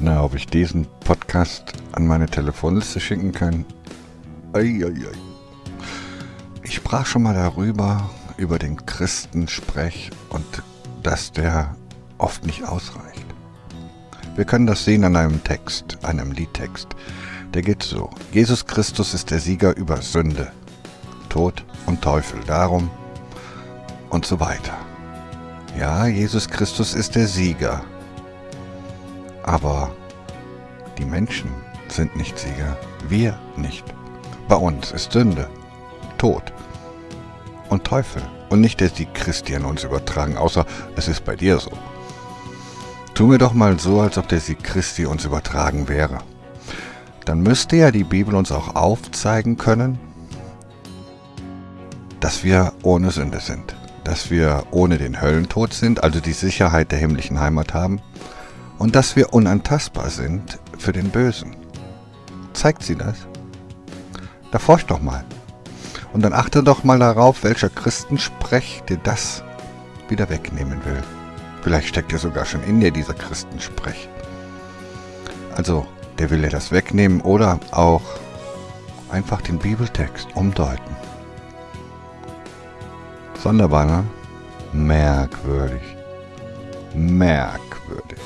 Na, ob ich diesen Podcast an meine Telefonliste schicken kann? Eieiei. Ich sprach schon mal darüber, über den Christensprech und dass der oft nicht ausreicht. Wir können das sehen an einem Text, einem Liedtext. Der geht so. Jesus Christus ist der Sieger über Sünde, Tod und Teufel. Darum und so weiter. Ja, Jesus Christus ist der Sieger. Aber die Menschen sind nicht Sieger. Wir nicht. Bei uns ist Sünde, Tod und Teufel. Und nicht, dass die Christian uns übertragen, außer es ist bei dir so. Tu mir doch mal so, als ob der Sieg Christi uns übertragen wäre. Dann müsste ja die Bibel uns auch aufzeigen können, dass wir ohne Sünde sind, dass wir ohne den Höllentod sind, also die Sicherheit der himmlischen Heimat haben, und dass wir unantastbar sind für den Bösen. Zeigt sie das? Da forscht doch mal. Und dann achte doch mal darauf, welcher Christensprech dir das wieder wegnehmen will. Vielleicht steckt ja sogar schon in dir dieser Christensprech. Also, der will dir das wegnehmen oder auch einfach den Bibeltext umdeuten. Sonderbar, ne? Merkwürdig. Merkwürdig.